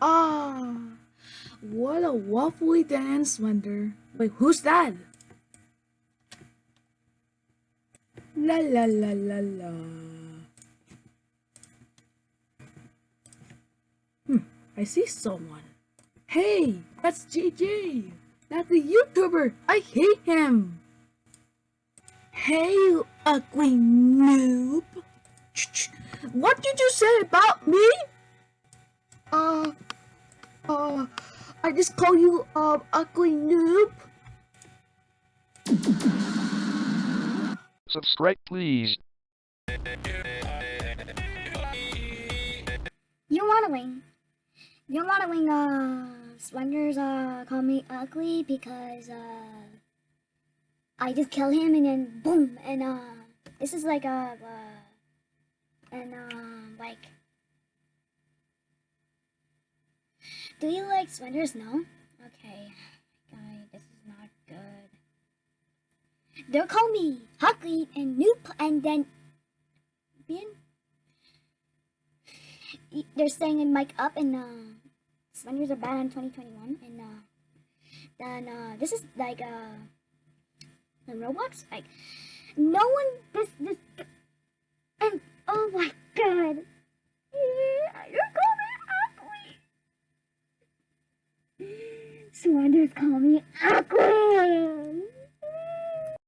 Ah, what a waffly dance, Wonder. Wait, who's that? La la la la la. Hmm, I see someone. Hey, that's JJ. That's the YouTuber. I hate him. Hey, you ugly noob. What did you say about me? Uh, I just call you, uh, ugly noob. Subscribe please. You want to wing. You want to wing, uh, Splendors, uh, call me ugly because, uh, I just kill him and then boom, and, uh, this is like, a, uh, and, um, like, do you like Splendors? No? Okay, guy, this is not good. They'll call me Huckley and Noop, and then, Bien? They're saying in mic up and, uh, Splendors are bad in 2021, and, uh, then, uh, this is like, uh, in Roblox, like, no one, this, this, Slanders call me Aqua.